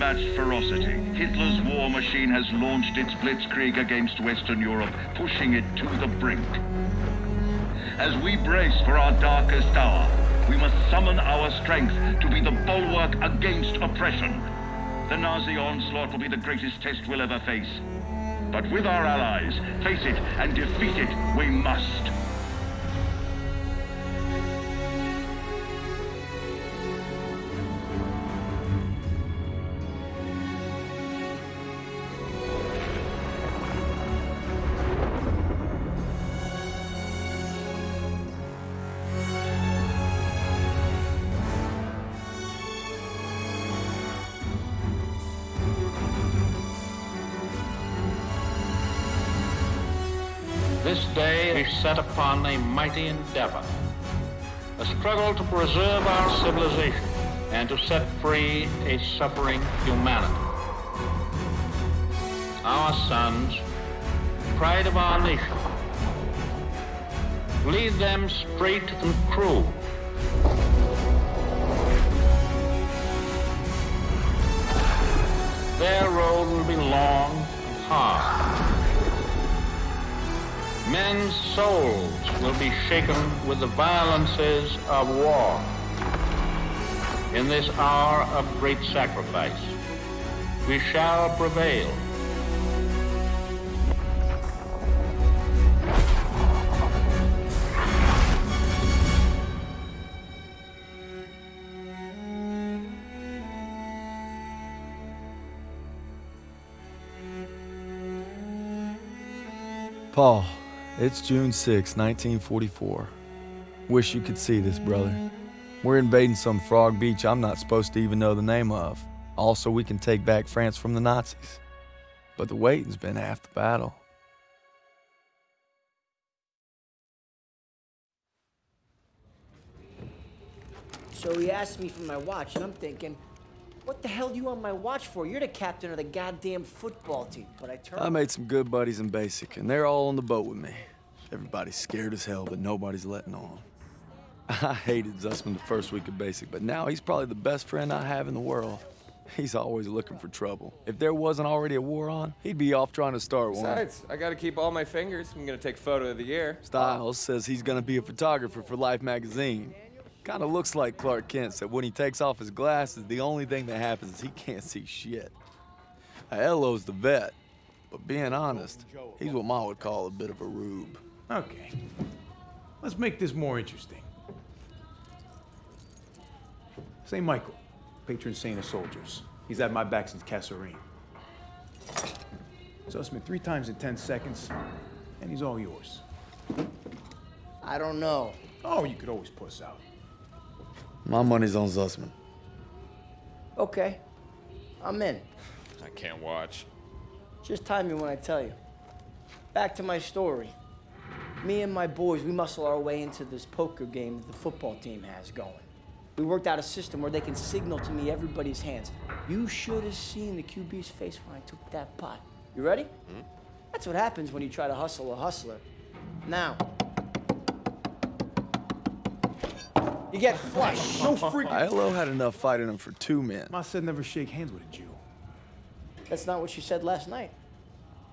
unmatched ferocity, Hitler's war machine has launched its blitzkrieg against Western Europe, pushing it to the brink. As we brace for our darkest hour, we must summon our strength to be the bulwark against oppression. The Nazi onslaught will be the greatest test we'll ever face. But with our allies, face it and defeat it we must. Set upon a mighty endeavor, a struggle to preserve our civilization and to set free a suffering humanity. Our sons, pride of our nation, lead them straight and true. Souls will be shaken with the violences of war. In this hour of great sacrifice, we shall prevail. Paul, it's June 6, 1944. Wish you could see this, brother. We're invading some frog beach I'm not supposed to even know the name of. Also, we can take back France from the Nazis. But the waiting's been half the battle. So he asked me for my watch, and I'm thinking, what the hell do you want my watch for? You're the captain of the goddamn football team. But I turned. I made some good buddies in basic, and they're all on the boat with me. Everybody's scared as hell, but nobody's letting on. I hated Zussman the first week of basic, but now he's probably the best friend I have in the world. He's always looking for trouble. If there wasn't already a war on, he'd be off trying to start one. Besides, I gotta keep all my fingers. I'm gonna take photo of the year. Stiles says he's gonna be a photographer for Life magazine. Kinda looks like Clark Kent said when he takes off his glasses, the only thing that happens is he can't see shit. Aiello's the vet, but being honest, he's what Ma would call a bit of a rube. Okay. Let's make this more interesting. St. Michael, patron saint of soldiers. He's had my back since Kasserine. Zussman three times in 10 seconds, and he's all yours. I don't know. Oh, you could always puss out. My money's on Zussman. Okay. I'm in. I can't watch. Just time me when I tell you. Back to my story. Me and my boys, we muscle our way into this poker game that the football team has going. We worked out a system where they can signal to me everybody's hands. You should have seen the QB's face when I took that pot. You ready? Hmm? That's what happens when you try to hustle a hustler. Now, you get flushed. No freaking. Aiello had enough fight in him for two men, Ma said never shake hands with a Jew. That's not what she said last night.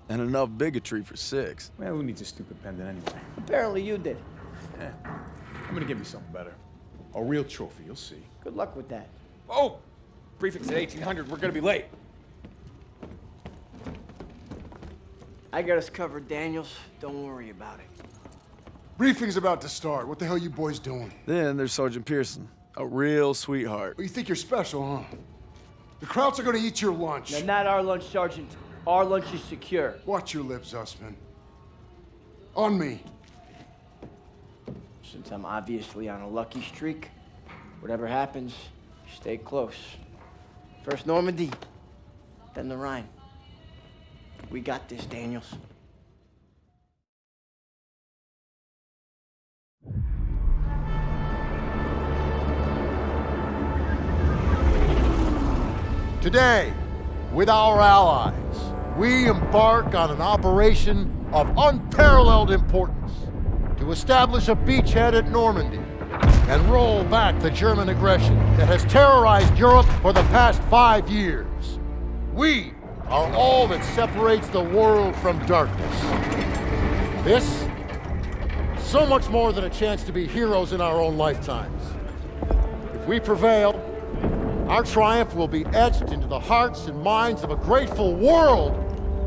and enough bigotry for six. Well, who needs a stupid pendant anyway? Apparently you did. Eh, I'm gonna give me something better. A real trophy, you'll see. Good luck with that. Oh! Prefix at 1800. We're gonna be late. I got us covered, Daniels. Don't worry about it. Briefing's about to start. What the hell you boys doing? Then there's Sergeant Pierson, a real sweetheart. Well, you think you're special, huh? The Krauts are gonna eat your lunch. Now, not our lunch, Sergeant. Our lunch is secure. Watch your lips, Zussman. On me. Since I'm obviously on a lucky streak, whatever happens, stay close. First Normandy, then the Rhine. We got this, Daniels. Today, with our allies, we embark on an operation of unparalleled importance to establish a beachhead at Normandy and roll back the German aggression that has terrorized Europe for the past five years. We are all that separates the world from darkness. This, so much more than a chance to be heroes in our own lifetimes. If we prevail, our triumph will be etched into the hearts and minds of a grateful world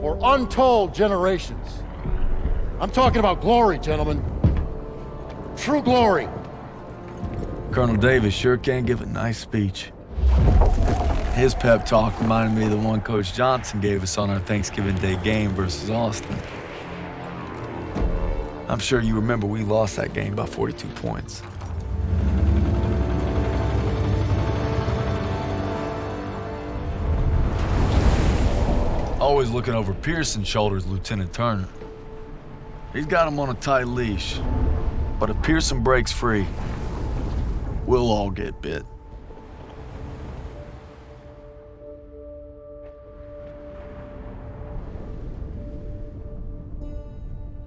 for untold generations. I'm talking about glory, gentlemen. True glory. Colonel Davis sure can give a nice speech. His pep talk reminded me of the one Coach Johnson gave us on our Thanksgiving Day game versus Austin. I'm sure you remember we lost that game by 42 points. Always looking over Pierson's shoulders, Lieutenant Turner. He's got him on a tight leash. But if Pearson breaks free, we'll all get bit.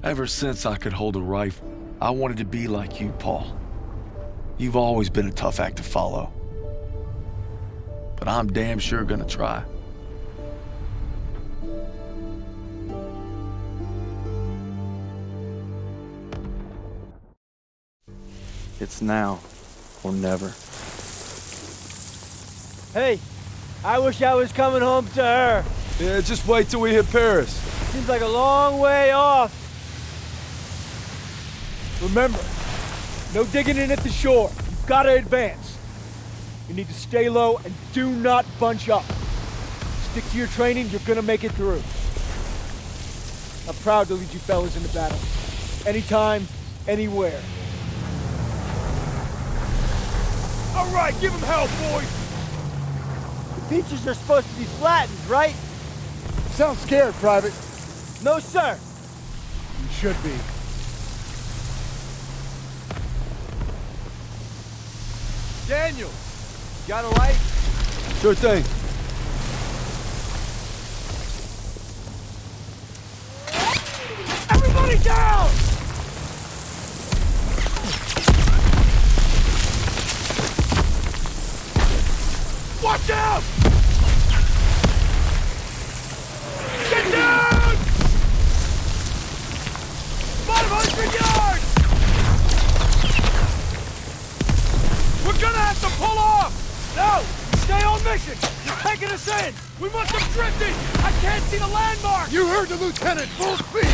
Ever since I could hold a rifle, I wanted to be like you, Paul. You've always been a tough act to follow. But I'm damn sure gonna try. It's now or never. Hey, I wish I was coming home to her. Yeah, just wait till we hit Paris. Seems like a long way off. Remember, no digging in at the shore. You've got to advance. You need to stay low and do not bunch up. Stick to your training, you're gonna make it through. I'm proud to lead you fellas into battle. Anytime, anywhere. All right, give him hell, boys! The beaches are supposed to be flattened, right? Sound scared, Private. No, sir. You should be. Daniel, got a light? Sure thing. Everybody down! Watch out! Get down! 500 yards! We're gonna have to pull off! No! Stay on mission! You're taking us in! We must have drifted! I can't see the landmark! You heard the lieutenant, full speed!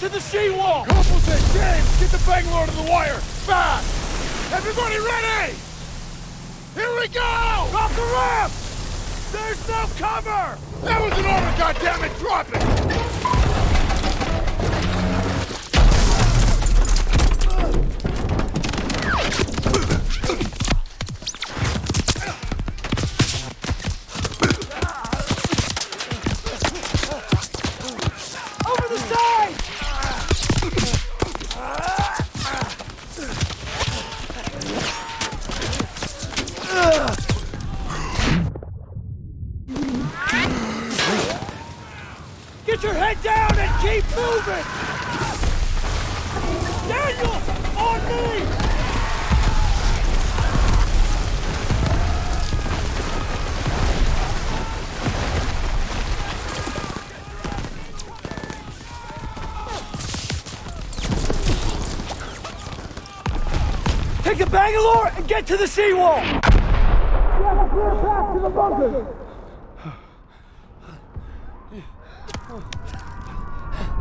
To the seawall! Said, James, get the Bangalore to the wire, Fast! Everybody ready! Here we go! Drop the ramp! There's no cover! That was an order, goddammit! Drop it! Get to the seawall!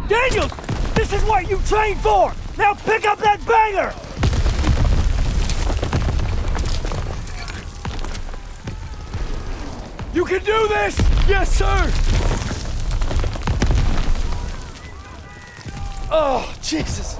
Daniels! This is what you trained for! Now pick up that banger! You can do this! Yes, sir! Oh, Jesus!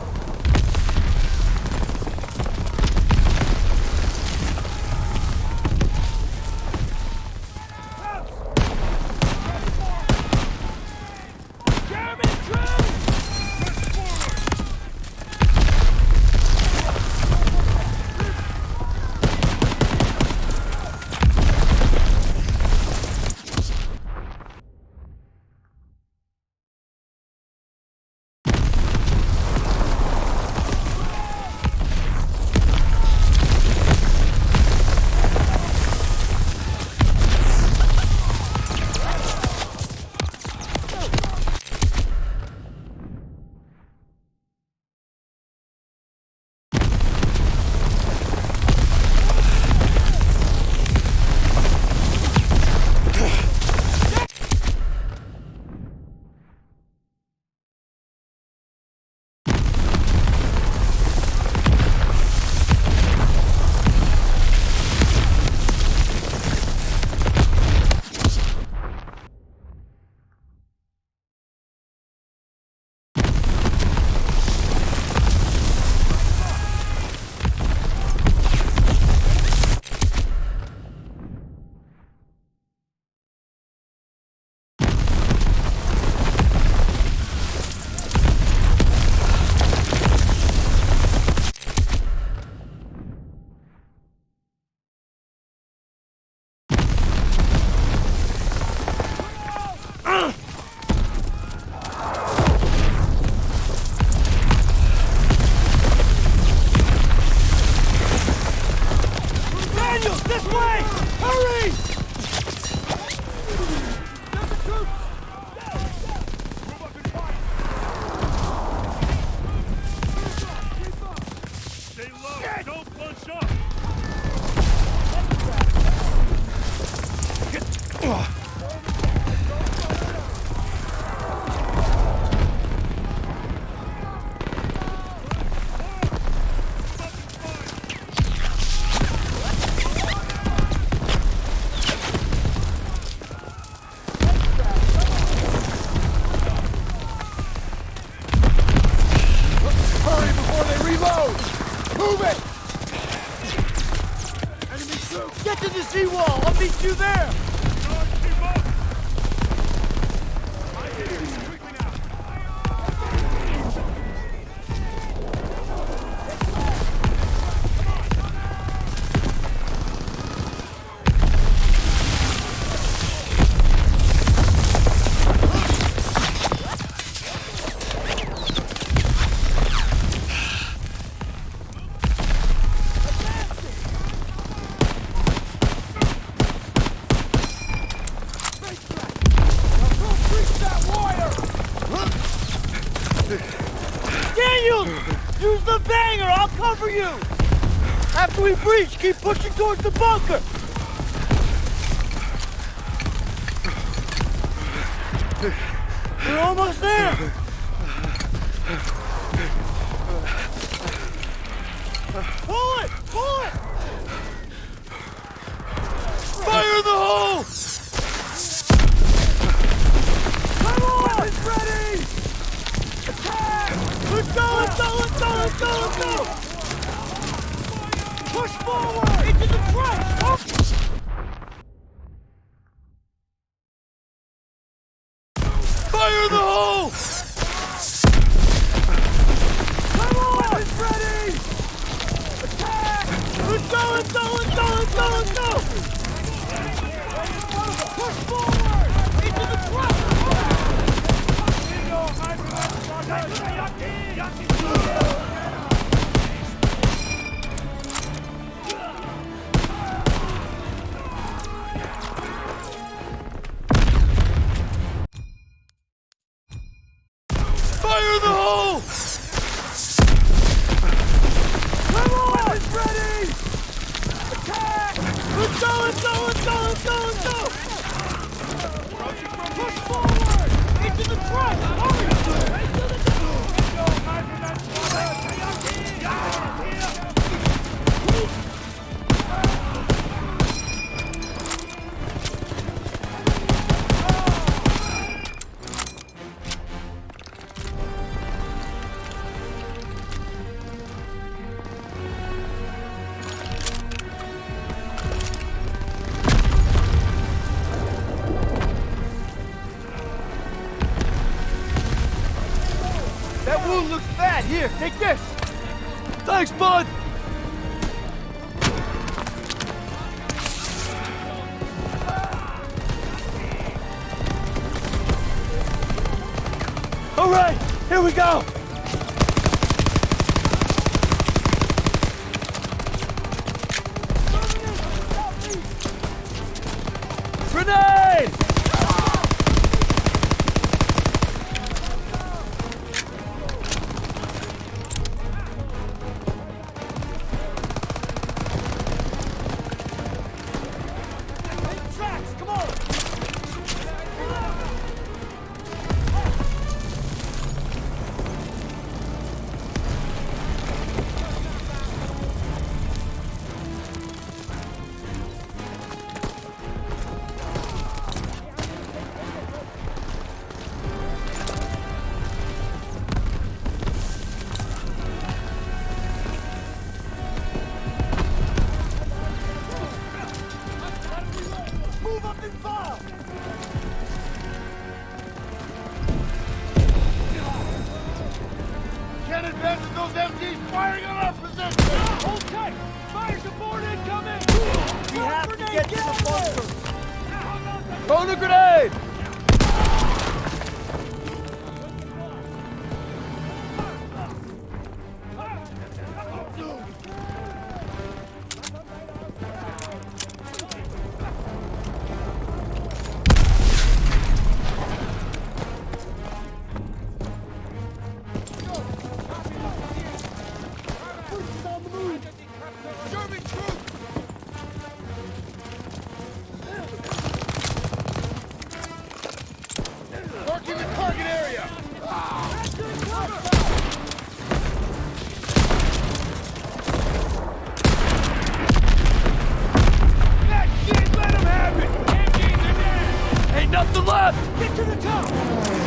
Get to the top!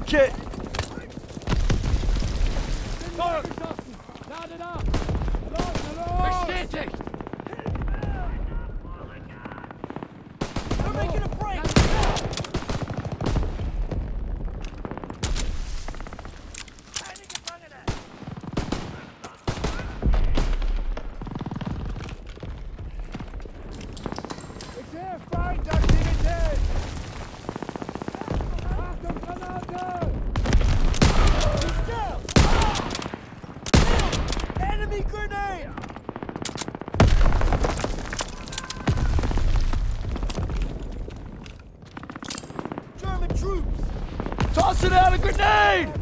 take it. Out a grenade!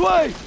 way!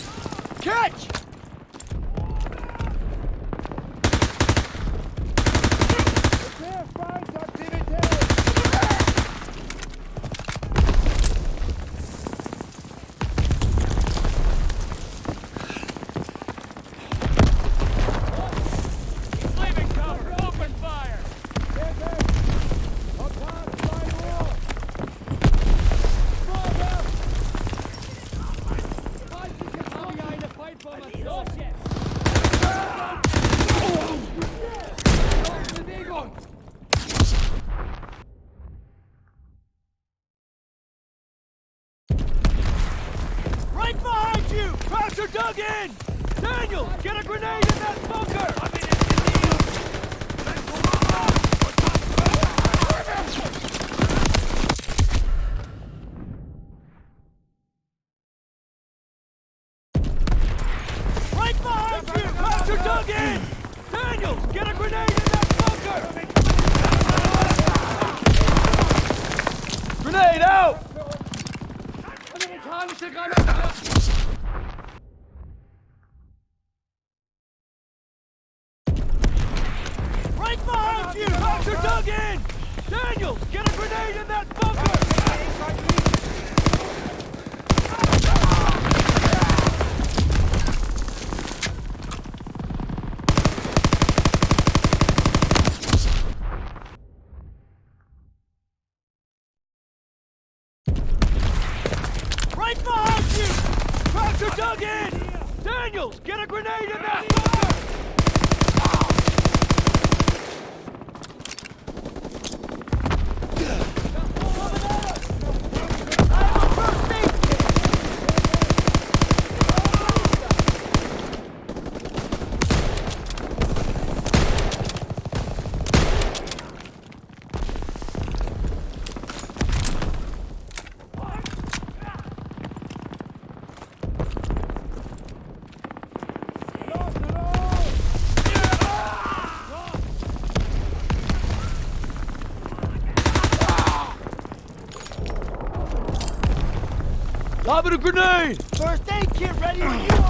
Plug in! Daniels, get a grenade in that bunker! Right behind you! Tractor dug in! Daniels, get a grenade in that Dropping a grenade! First aid kit ready when you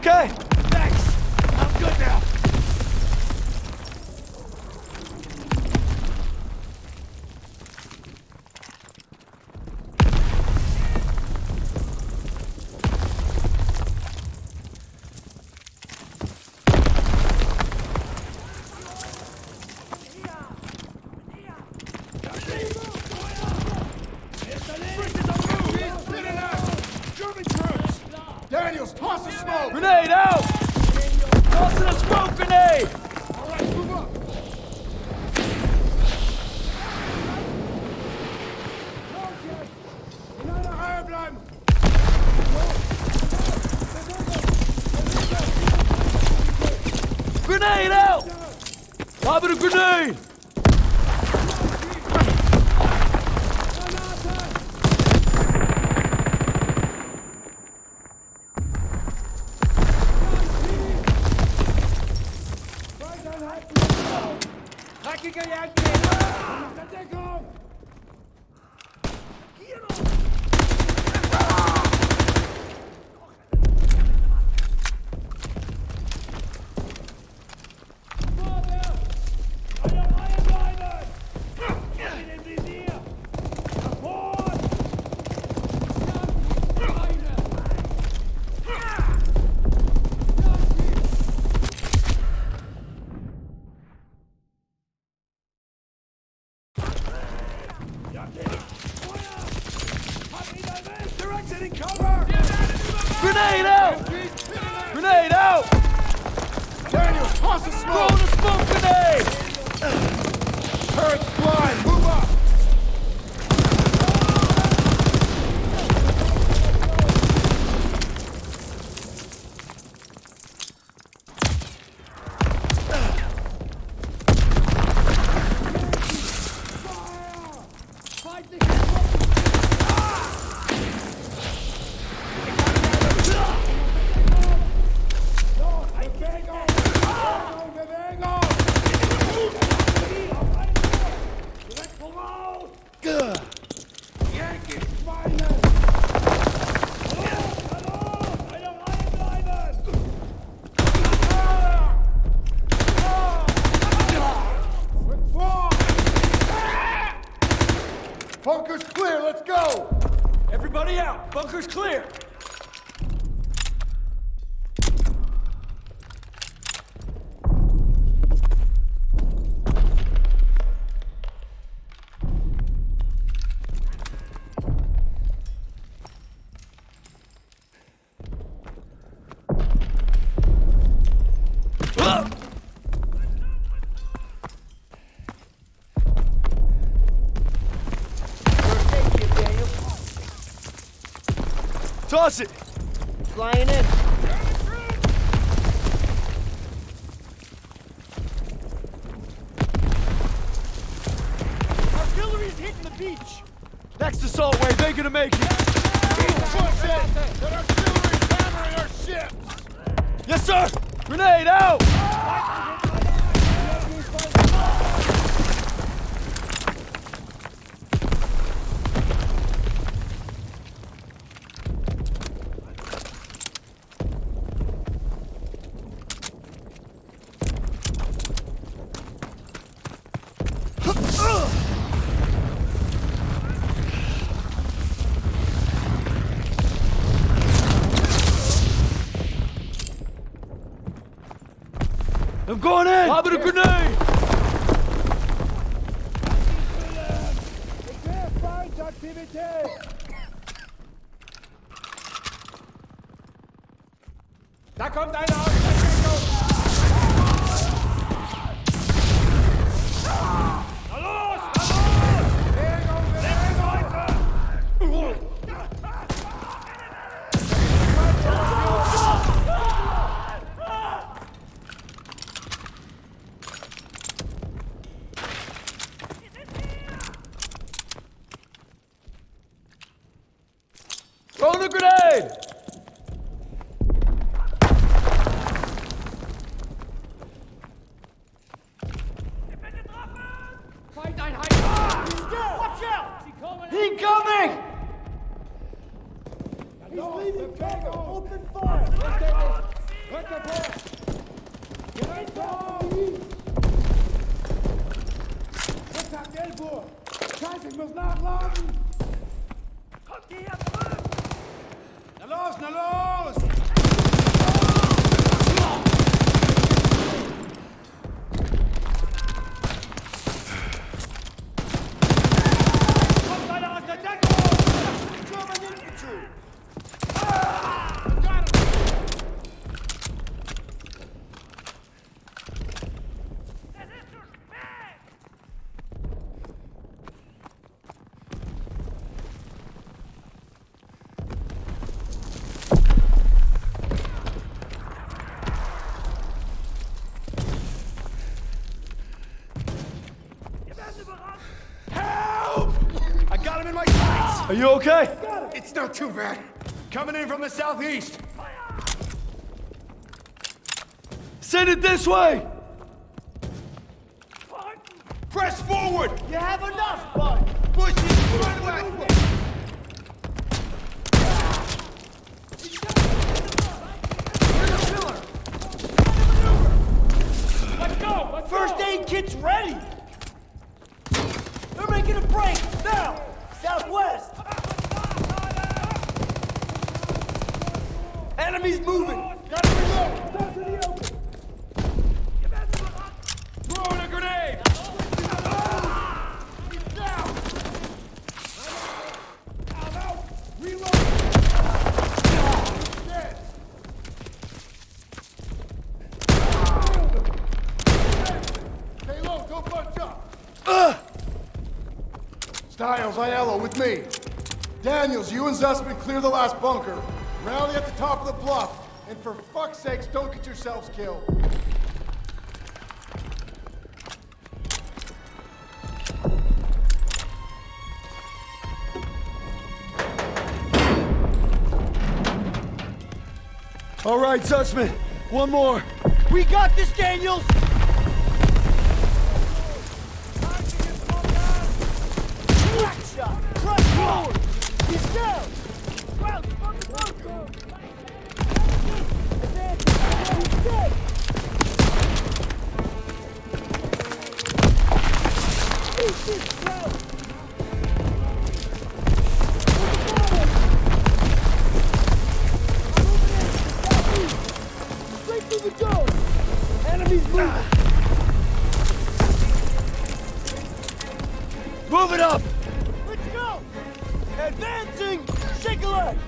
okay? Thanks. I'm good now. Bunker's clear, let's go! Everybody out! Bunker's clear! Abru too bad. Coming in from the southeast. Send it this way! opens clear the last bunker. Rally at the top of the bluff, and for fuck's sakes, don't get yourselves killed. All right, Zussman, one more. We got this, Daniels! Enemies moving! Move it up! Let's go! Advancing! Shake a leg!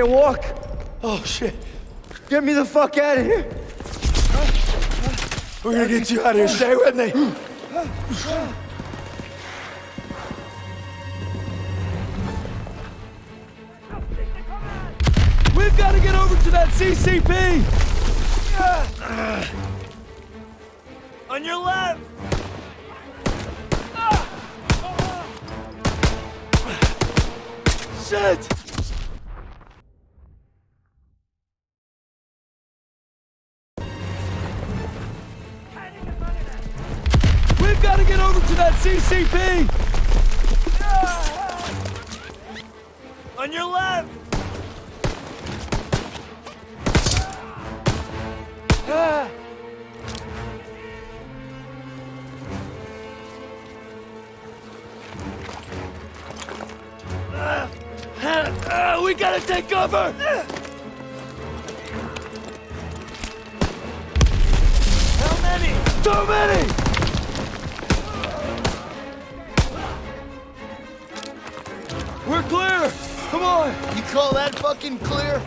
Can't walk. Oh, shit. Get me the fuck out of here. We're gonna get you out of here. Stay with me. Cover! How many? Too many! We're clear! Come on! You call that fucking clear?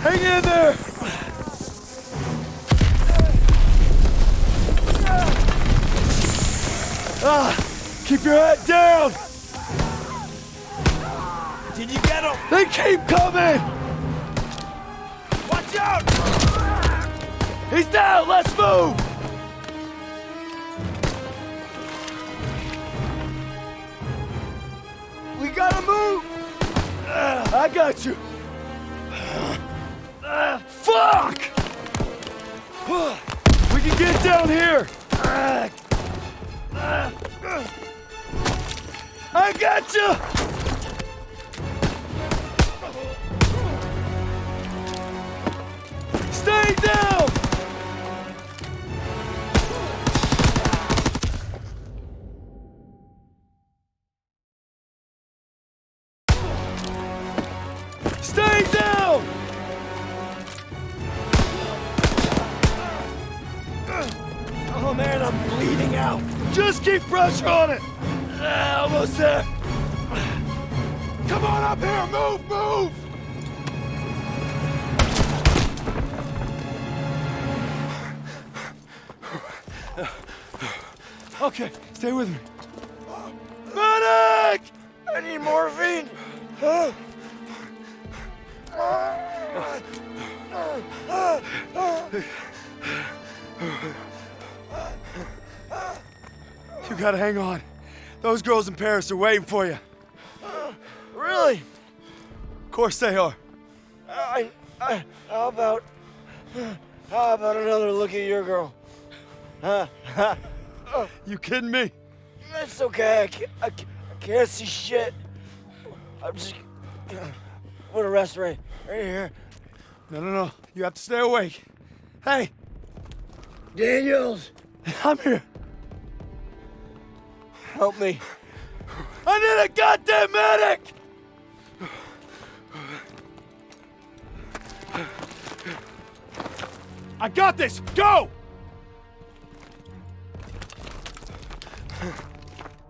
Hang in there! Ah, keep your head down! Did you get him? They keep coming! Watch out! He's down! Let's move! We gotta move! I got you! Fuck! We can get down here! I got you! Stay down! Hang on. Those girls in Paris are waiting for you. Really? Of course they are. I, I, how about, how about another look at your girl? Huh? You kidding me? That's okay. I can't, I I can't see shit. I'm just. Put a rest right, right here. No, no, no. You have to stay awake. Hey, Daniels, I'm here. Help me. I need a goddamn medic! I got this! Go!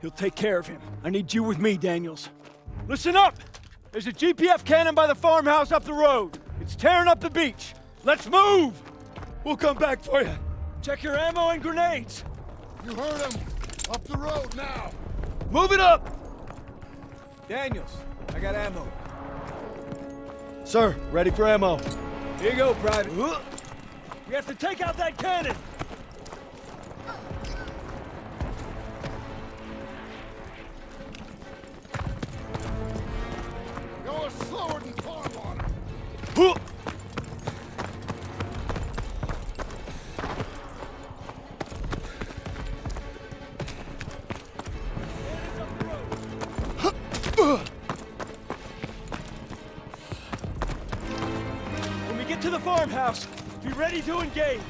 He'll take care of him. I need you with me, Daniels. Listen up! There's a GPF cannon by the farmhouse up the road. It's tearing up the beach. Let's move! We'll come back for you. Check your ammo and grenades. You heard him. Up the road now. Move it up! Daniels, I got ammo. Sir, ready for ammo. Here you go, Private. Uh. We have to take out that cannon! Ready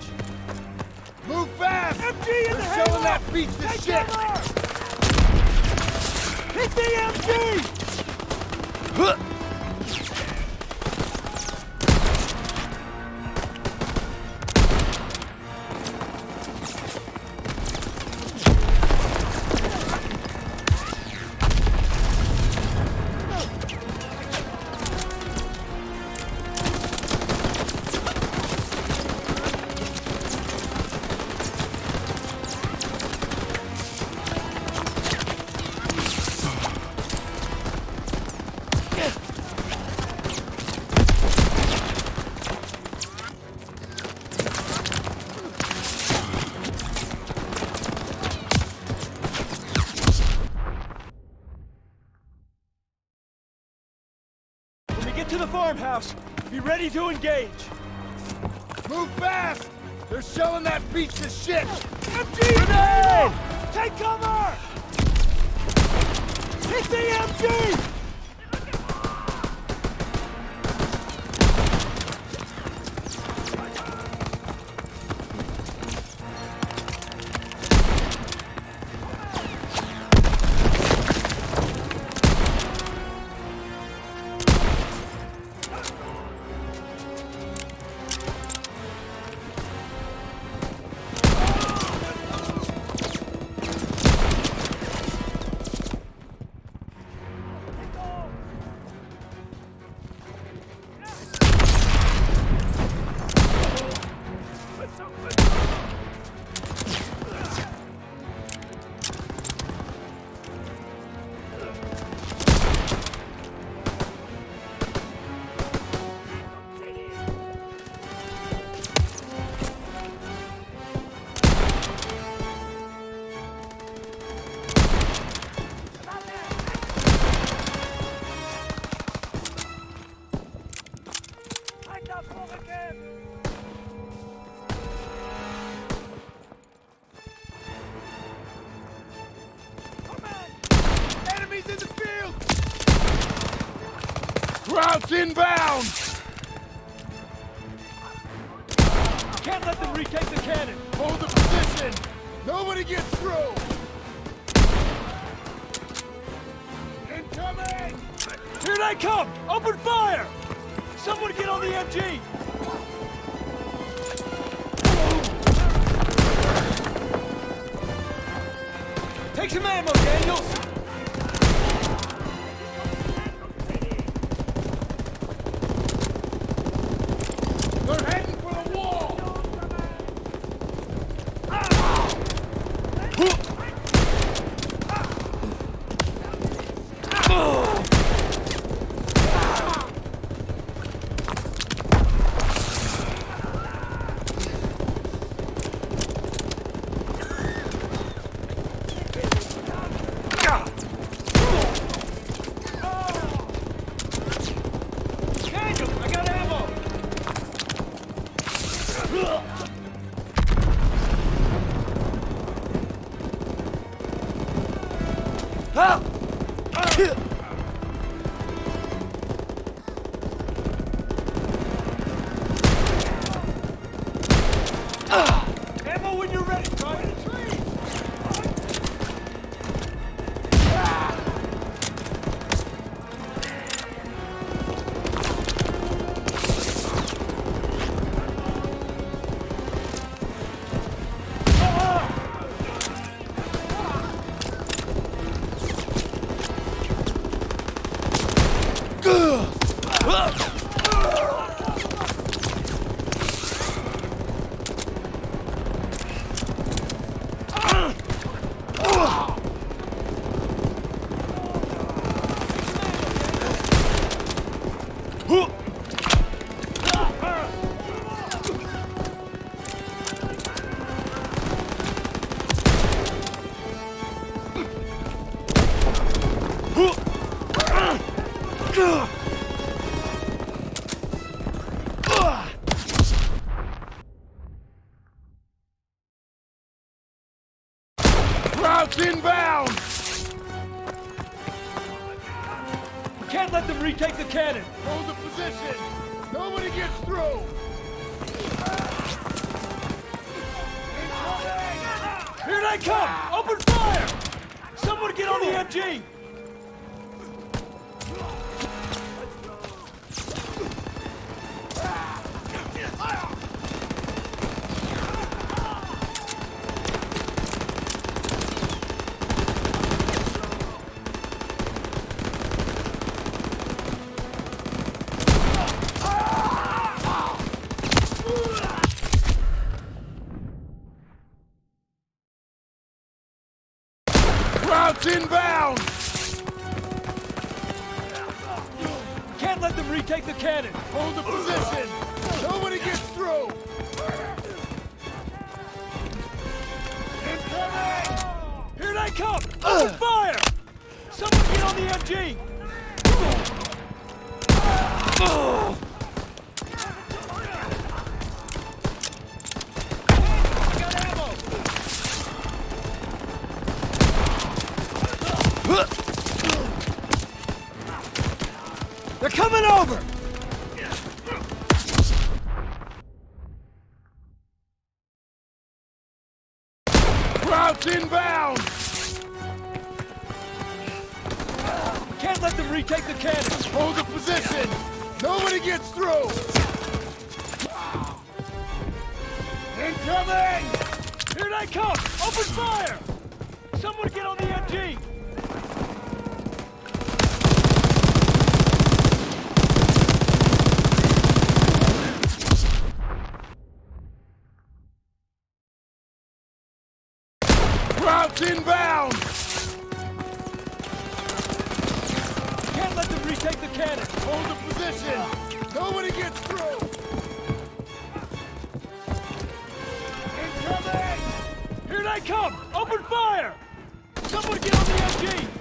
Routes inbound! Can't let them retake the cannon! Hold the position! Nobody gets through! Incoming! Here they come! Open fire! Someone get on the MG!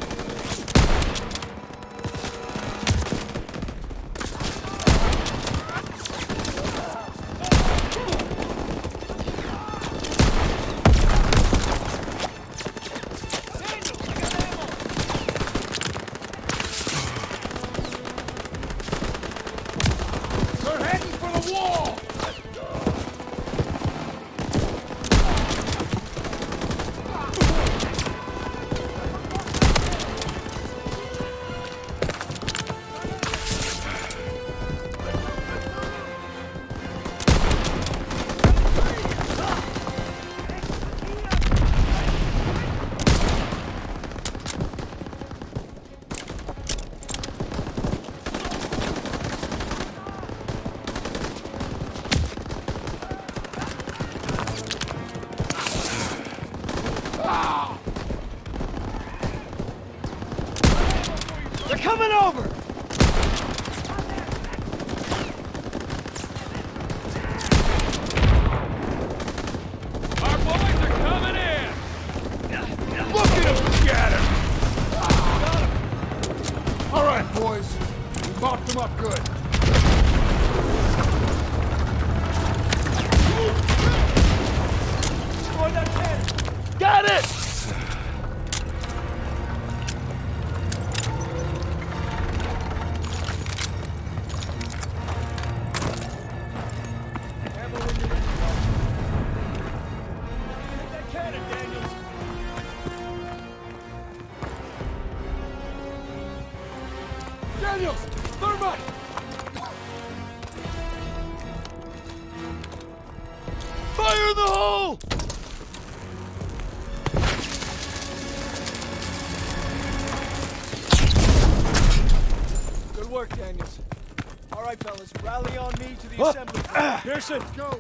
Pierson, Go!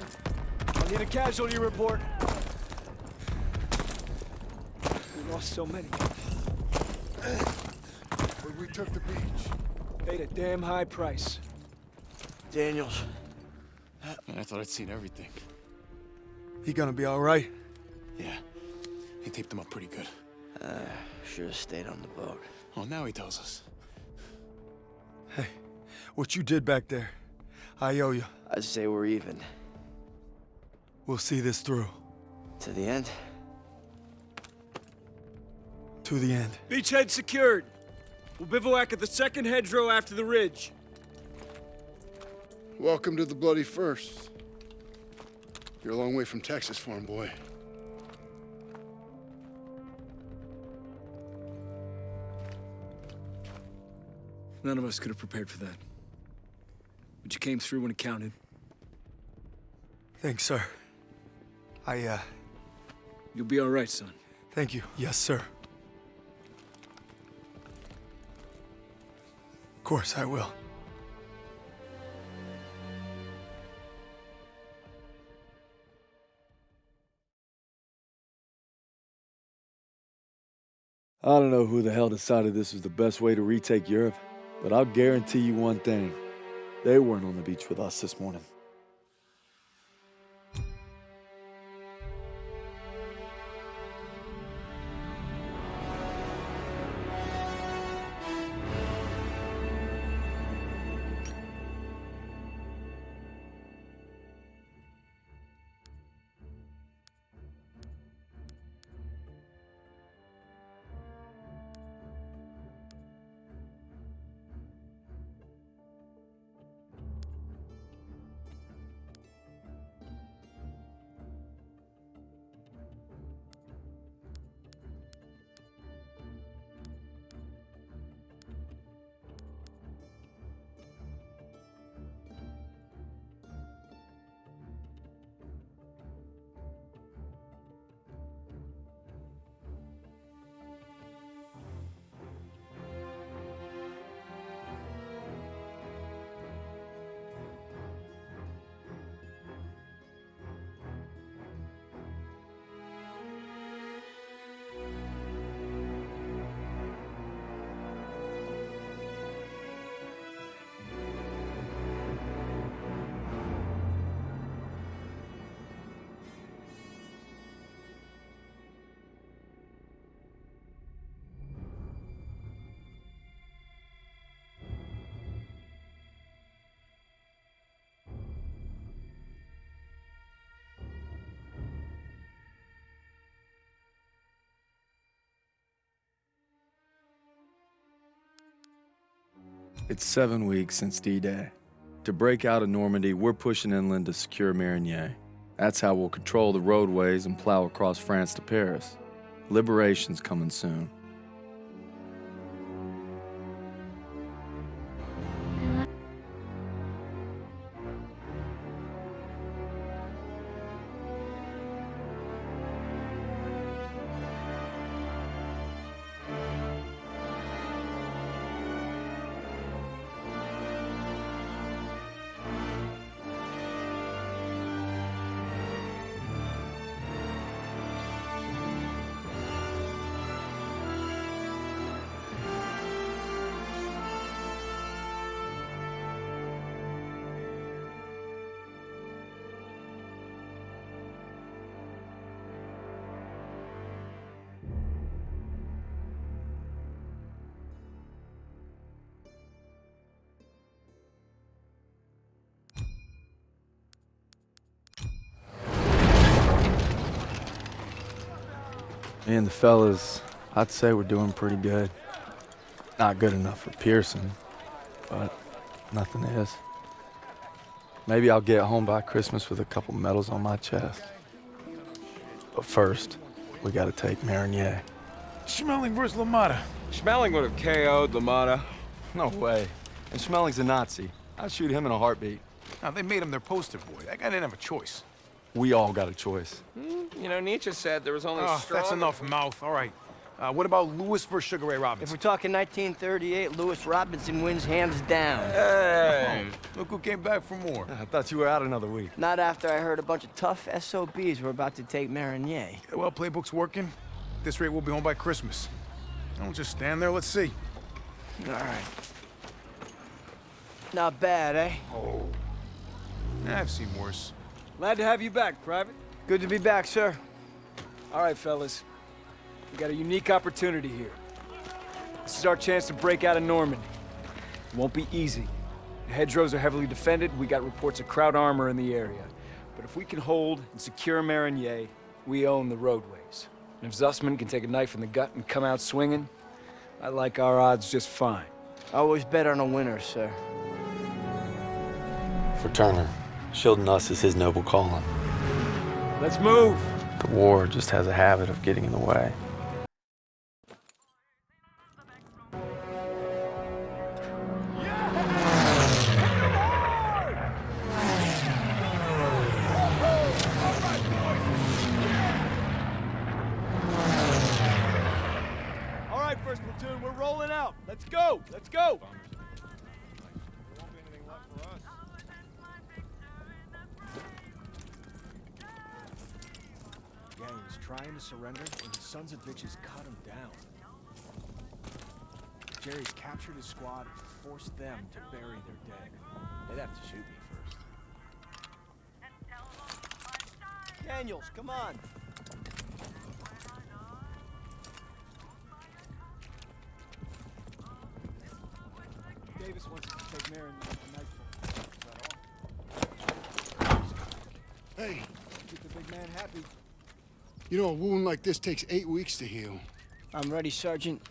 I need a casualty report. We lost so many. But we took the beach. Paid a damn high price. Daniels. Man, I thought I'd seen everything. He gonna be all right? Yeah. He taped them up pretty good. Uh, Should have stayed on the boat. Oh, now he tells us. Hey, what you did back there, I owe you. I'd say we're even. We'll see this through. To the end? To the end. Beachhead secured. We'll bivouac at the second hedgerow after the ridge. Welcome to the Bloody First. You're a long way from Texas, farm boy. None of us could have prepared for that. But you came through when it counted. Thanks, sir. I, uh... You'll be all right, son. Thank you. Yes, sir. Of course I will. I don't know who the hell decided this was the best way to retake Europe, but I'll guarantee you one thing. They weren't on the beach with us this morning. It's seven weeks since D-Day. To break out of Normandy, we're pushing inland to secure Marigny. That's how we'll control the roadways and plow across France to Paris. Liberation's coming soon. Fellas, I'd say we're doing pretty good. Not good enough for Pierson, but nothing is. Maybe I'll get home by Christmas with a couple medals on my chest. But first, we gotta take Marigny. Schmeling versus LaMotta. Schmeling would have KO'd LaMotta. No way. And Schmeling's a Nazi. I'd shoot him in a heartbeat. Now, they made him their poster boy. That guy didn't have a choice. We all got a choice. Hmm. You know, Nietzsche said there was only Oh, strong... that's enough mouth. All right. Uh, what about Louis versus Sugar Ray Robinson? If we're talking 1938, Louis Robinson wins hands down. Hey! Look who came back for more. I thought you were out another week. Not after I heard a bunch of tough SOBs were about to take Marigny. Yeah, well, playbook's working. At this rate, we'll be home by Christmas. Don't just stand there. Let's see. All right. Not bad, eh? Yeah, I've seen worse. Glad to have you back, Private. Good to be back, sir. All right, fellas. We got a unique opportunity here. This is our chance to break out of Normandy. It won't be easy. The hedgerows are heavily defended. We got reports of Kraut armor in the area. But if we can hold and secure Marigny, we own the roadways. And if Zussman can take a knife in the gut and come out swinging, I like our odds just fine. I always bet on a winner, sir. For Turner, shielding us is his noble calling. Let's move. The war just has a habit of getting in the way. You know a wound like this takes eight weeks to heal. I'm ready, Sergeant.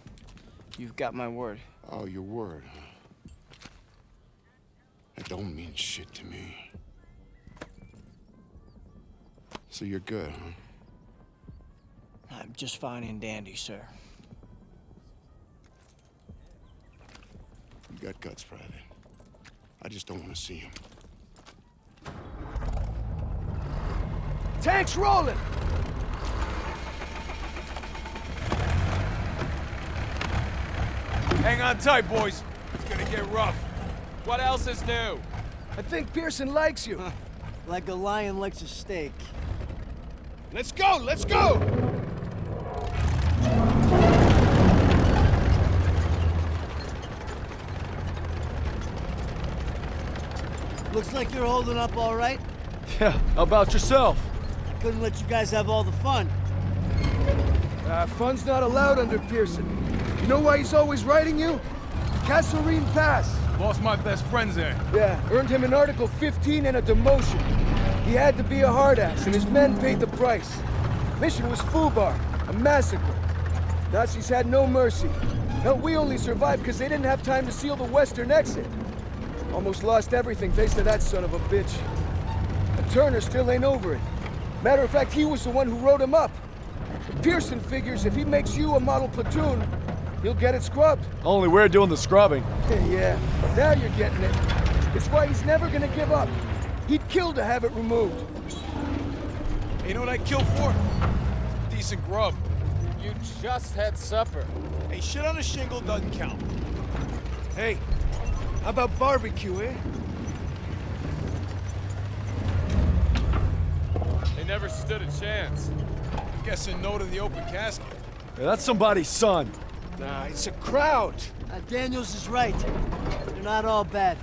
You've got my word. Oh, your word, huh? That don't mean shit to me. So you're good, huh? I'm just fine and dandy, sir. You got guts, Private. I just don't want to see him. Tanks rolling. Hang on tight, boys. It's gonna get rough. What else is new? I think Pierson likes you. Like a lion likes a steak. Let's go, let's go! Looks like you're holding up all right. Yeah, how about yourself? Couldn't let you guys have all the fun. Uh, fun's not allowed under Pierson. You know why he's always writing you? Kasserine Pass. Lost my best friends there. Yeah, earned him an Article 15 and a demotion. He had to be a hard ass, and his men paid the price. Mission was Fubar, a massacre. Nazis had no mercy. Hell, we only survived because they didn't have time to seal the western exit. Almost lost everything thanks to that son of a bitch. And Turner still ain't over it. Matter of fact, he was the one who wrote him up. Pierson figures if he makes you a model platoon, he'll get it scrubbed. Only we're doing the scrubbing. yeah, now you're getting it. It's why he's never gonna give up. He'd kill to have it removed. You know what I'd kill for? Decent grub. You just had supper. Hey, shit on a shingle doesn't count. Hey, how about barbecue, eh? They never stood a chance. I'm Guessing no to the open casket. Yeah, that's somebody's son. Nah, it's a Kraut. Uh, Daniels is right. They're not all bad.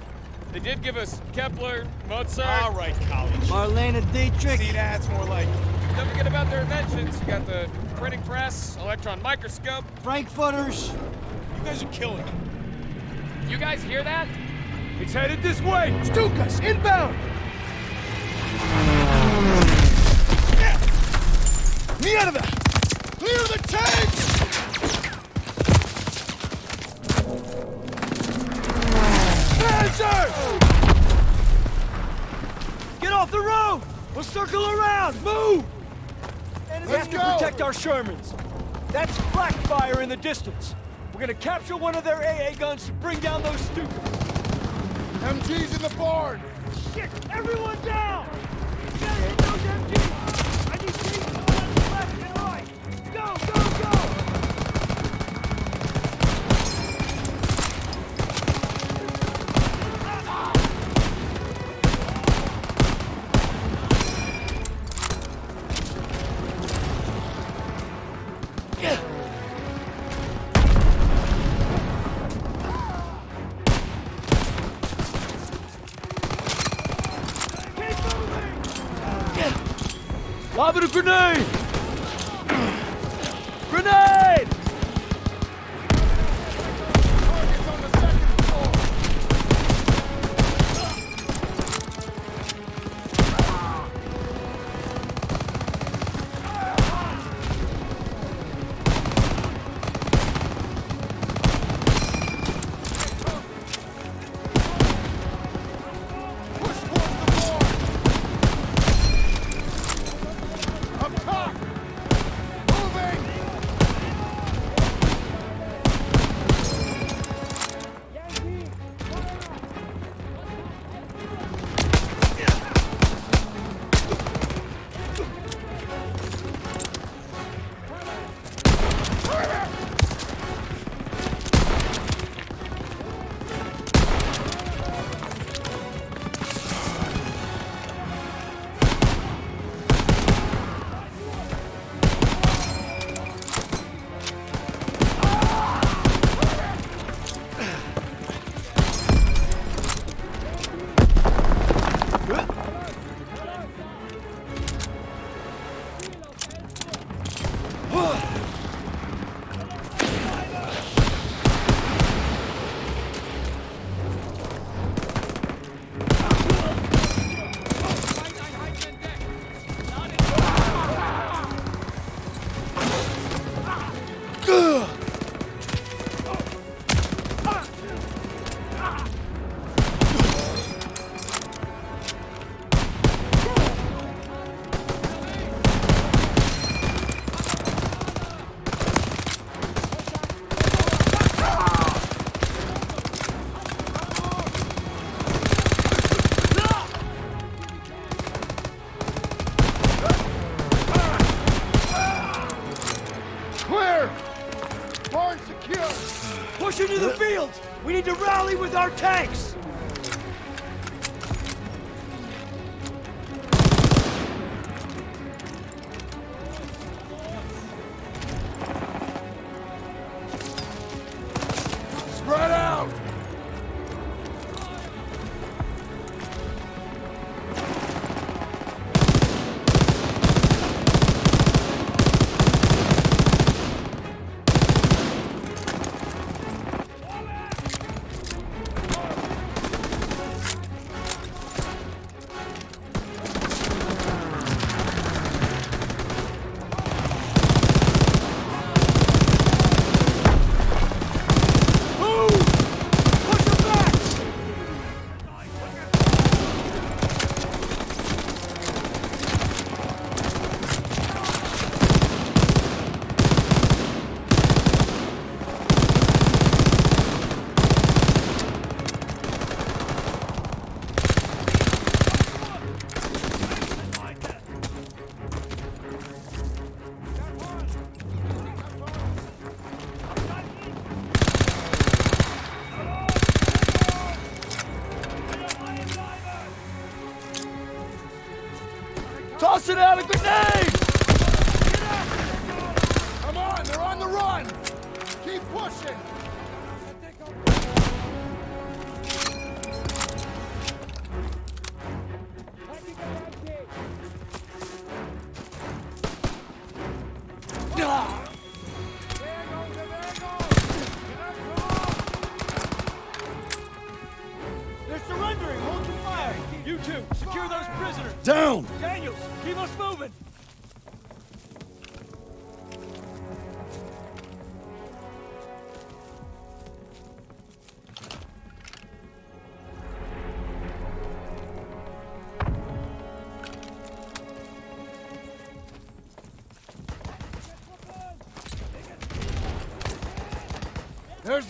They did give us Kepler, Mozart. All right, college. Marlene Dietrich. See, that's more like Don't forget about their inventions. You got the printing press, electron microscope. Frankfurters. You guys are killing it. You guys hear that? It's headed this way. Stukas, inbound. Mierda! Clear the tanks! Panzers! Get off the road! We'll circle around! Move! we have to protect our Shermans. That's black fire in the distance. We're gonna capture one of their AA guns to bring down those stupid. MG's in the barn! Shit! Everyone down! Gotta hit those MGs! I need teams on the left and right! Go, go, go! Lobbing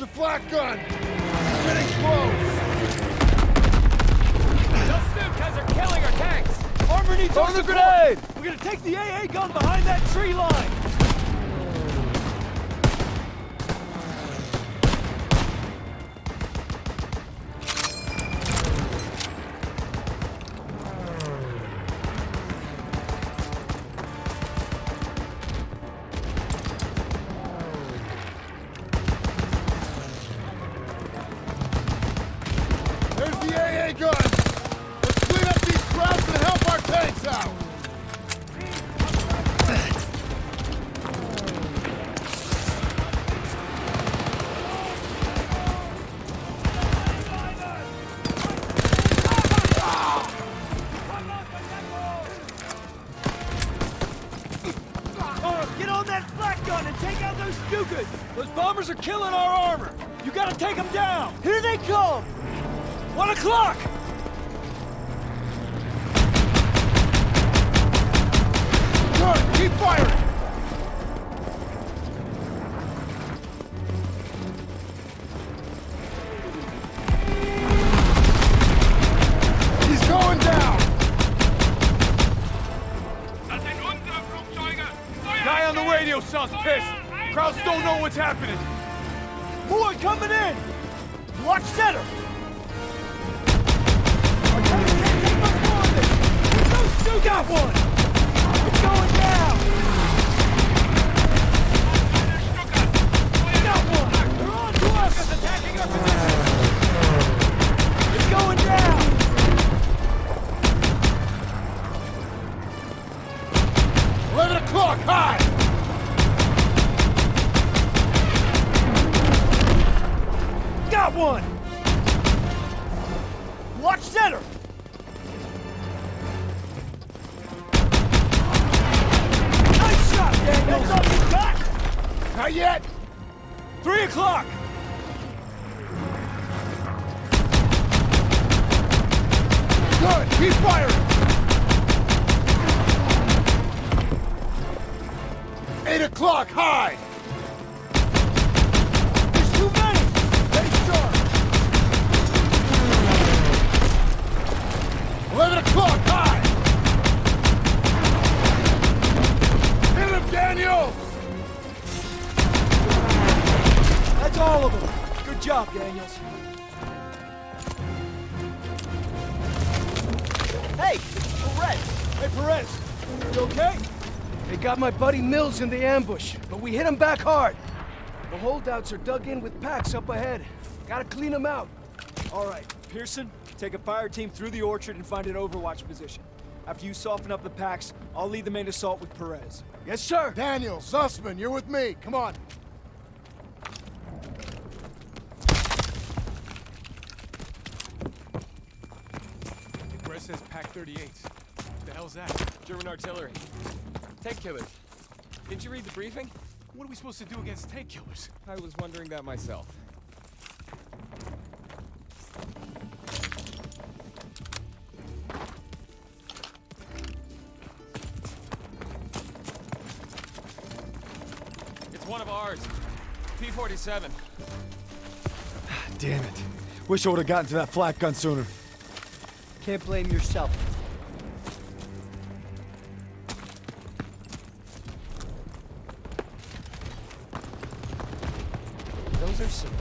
a flak gun! Getting close! Those are killing our tanks! Armor needs Throw the support. grenade! We're gonna take the AA gun behind that tree line! Flak Gun and take out those Stukas! Those bombers are killing our armor! You gotta take them down! Here they come! One o'clock! Good! Keep firing! What's happening? Boy, coming in! Watch center! My buddy Mills in the ambush, but we hit him back hard. The holdouts are dug in with Paks up ahead. Gotta clean them out. All right, Pierson, take a fire team through the orchard and find an overwatch position. After you soften up the Paks, I'll lead the main assault with Perez. Yes, sir. Daniel, Zussman, you're with me. Come on. Perez says Pak 38. What the hell's that? German artillery. Tank killers. Didn't you read the briefing? What are we supposed to do against tank killers? I was wondering that myself. It's one of ours. P-47. Damn it. Wish I would have gotten to that flak gun sooner. Can't blame yourself.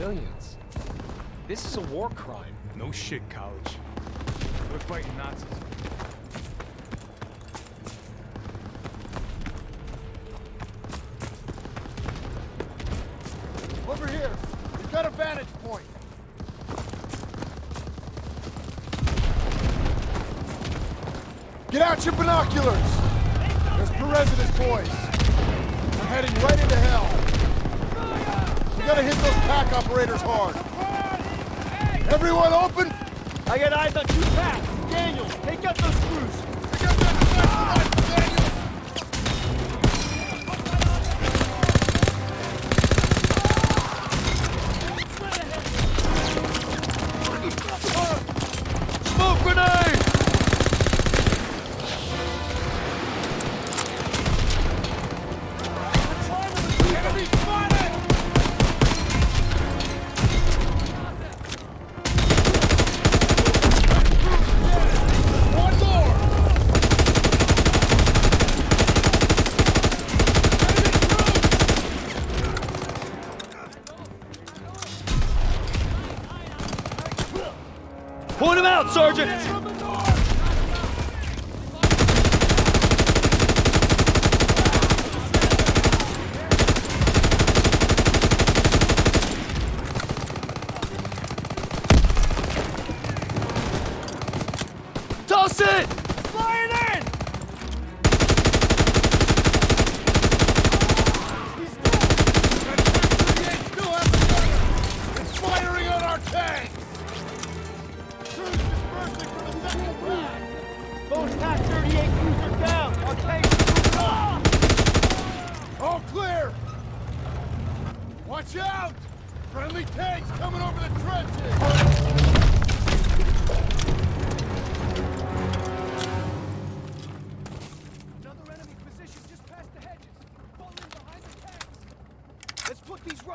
Civilians. This is a war crime. No shit, college. We're fighting Nazis. Over here. We've got a vantage point. Get out your binoculars! There's Perez and his boys. We're heading right into hell. We gotta hit those Pak operators hard. Everyone open! I got eyes on two Paks. Daniel, take out those screws.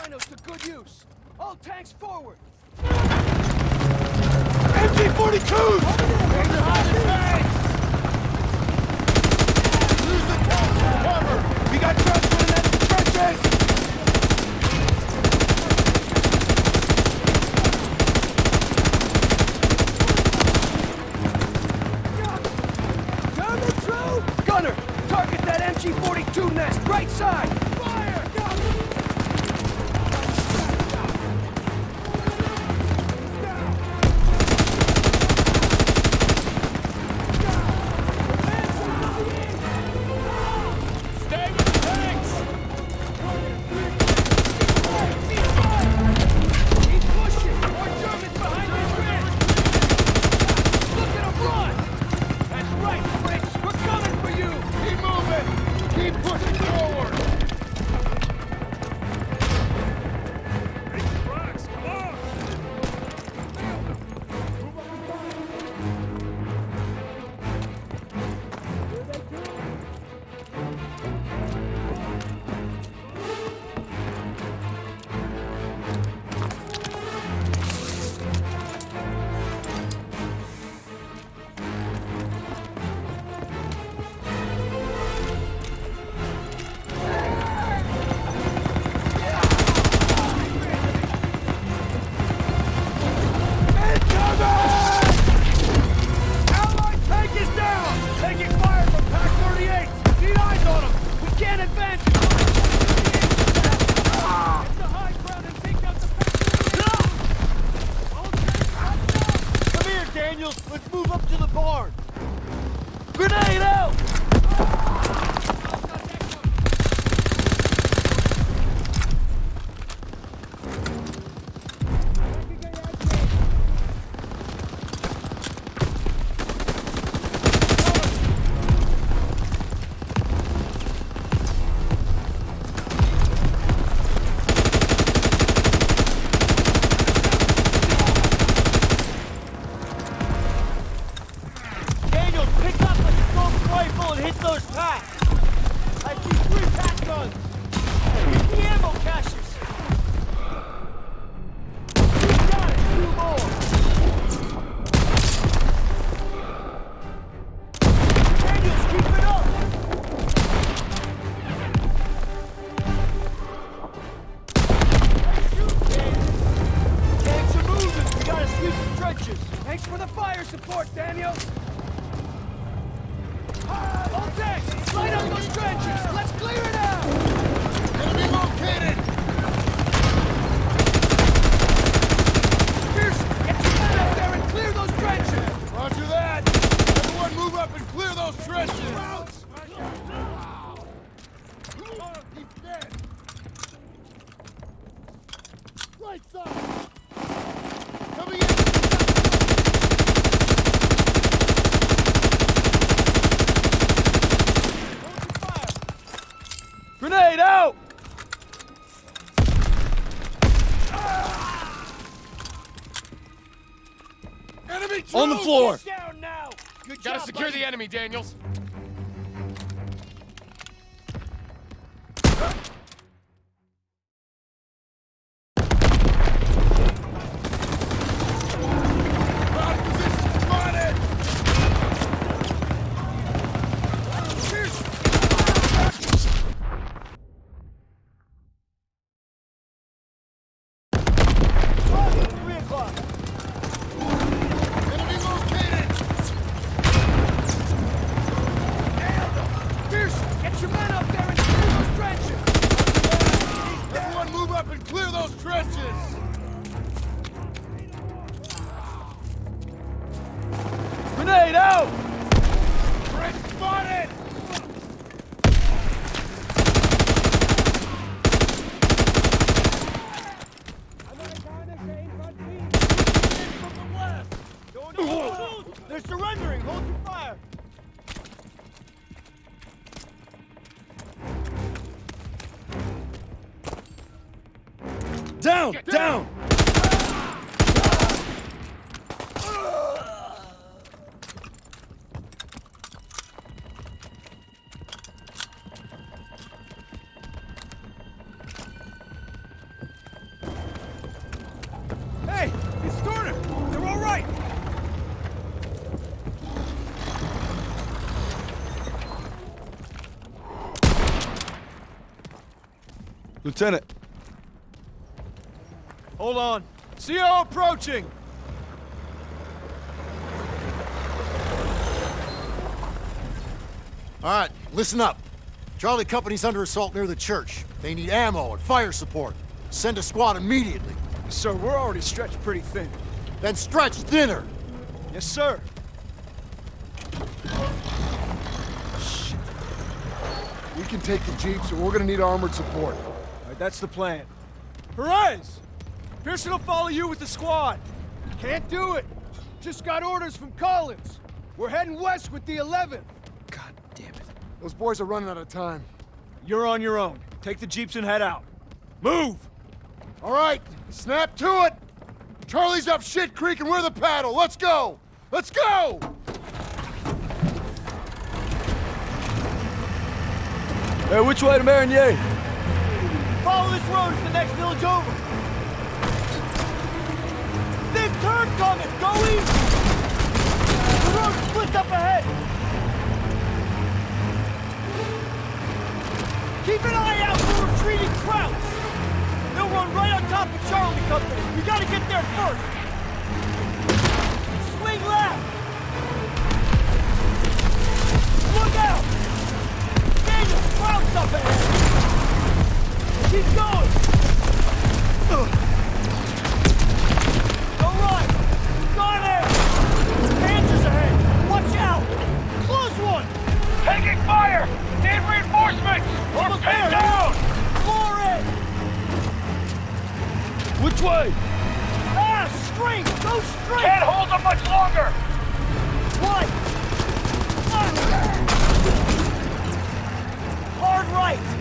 Rhinos to good use. All tanks forward. MG-42s! Lieutenant, Hold on. CO approaching. All right, listen up. Charlie Company's under assault near the church. They need ammo and fire support. Send a squad immediately. Sir, we're already stretched pretty thin. Then stretch thinner. Yes, sir. we can take the jeeps, so we're gonna need armored support. All right, that's the plan. Perez! Pierson will follow you with the squad. Can't do it. Just got orders from Collins. We're heading west with the 11th. God damn it. Those boys are running out of time. You're on your own. Take the jeeps and head out. Move! All right, snap to it. Charlie's up shit creek and we're the paddle. Let's go. Let's go. Hey, which way to Marigny? Follow this road to the next village over. Big turn coming. Go easy. The road splits up ahead. Keep an eye out for retreating Krauts. They'll run right on top of Charlie Company. We gotta get there first. Swing left. Look out. Daniel, Krauts up ahead. Keep going! Go right! Got it! Panthers ahead! Watch out! Close one! Taking fire! Need reinforcements! We're pinned down! Floor it! Which way? Ah, straight! Go straight! Can't hold them much longer! Right! Ah. Hard right!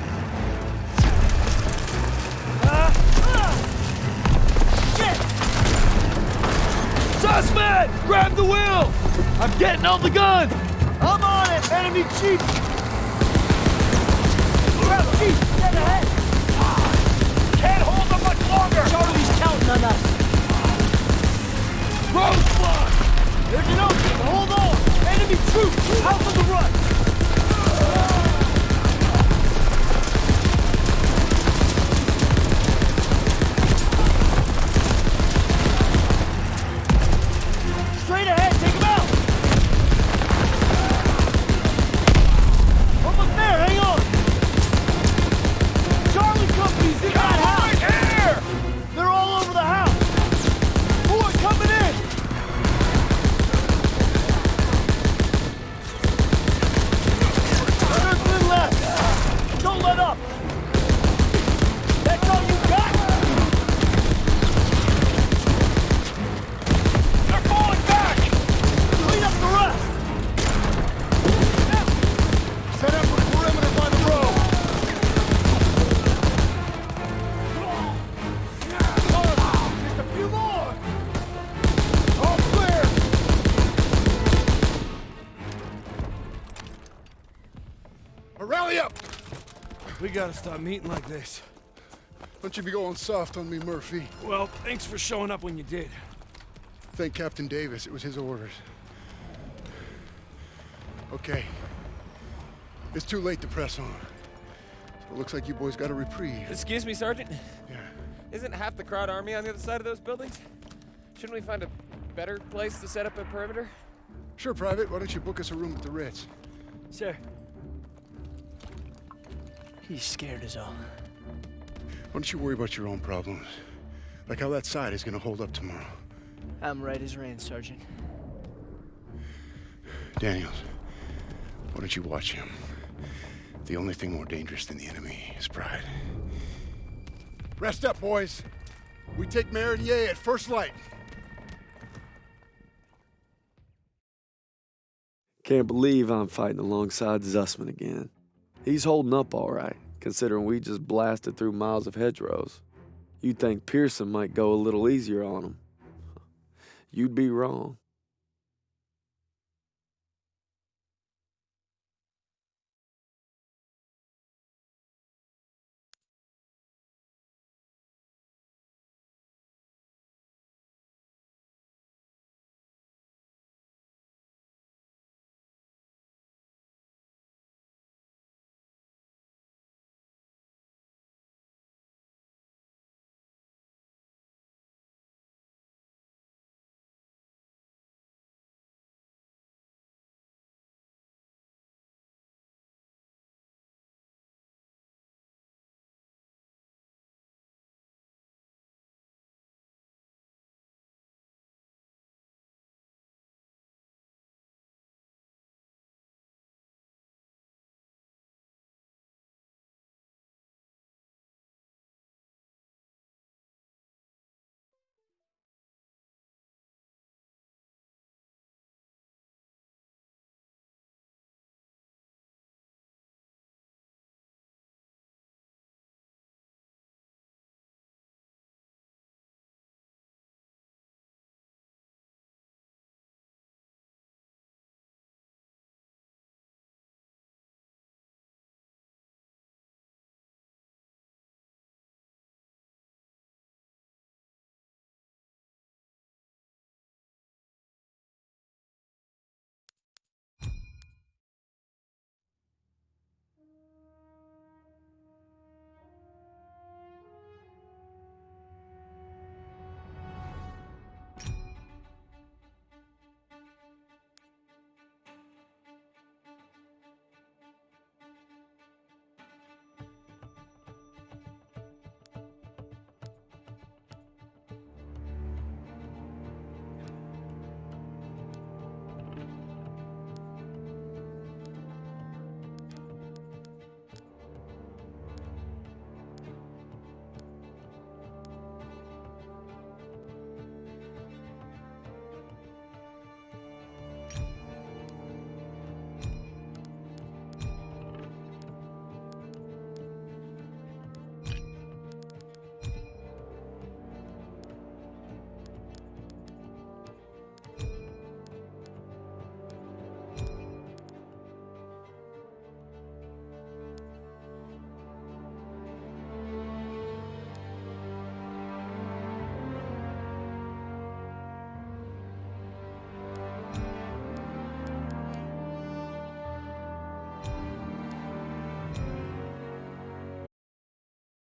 Suspect! Grab the wheel! I'm getting on the gun! I'm on it, enemy chief! Grab chief, Get ahead! Can't hold them much longer! Charlie's counting on us! Rose, stop meeting like this. Don't you be going soft on me, Murphy. Well, thanks for showing up when you did. Thank Captain Davis. It was his orders. Okay. It's too late to press on. So it looks like you boys got a reprieve. Excuse me, Sergeant? Yeah. Isn't half the Kraut army on the other side of those buildings? Shouldn't we find a better place to set up a perimeter? Sure, Private. Why don't you book us a room at the Ritz? Sir. He's scared as all. Why don't you worry about your own problems? Like how that side is gonna hold up tomorrow. I'm right as rain, Sergeant. Daniels, why don't you watch him? The only thing more dangerous than the enemy is pride. Rest up, boys. We take Meridier at first light. Can't believe I'm fighting alongside Zussman again. He's holding up all right, considering we just blasted through miles of hedgerows. You'd think Pierson might go a little easier on him. You'd be wrong.